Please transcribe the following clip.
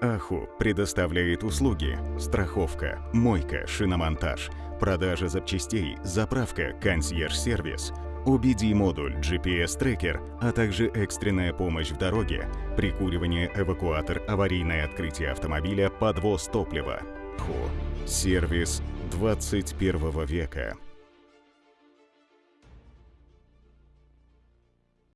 Аху предоставляет услуги страховка, мойка, шиномонтаж, продажа запчастей, заправка, консьерж-сервис, OBD-модуль, GPS-трекер, а также экстренная помощь в дороге, прикуривание, эвакуатор, аварийное открытие автомобиля, подвоз топлива. Ху. Сервис 21 века.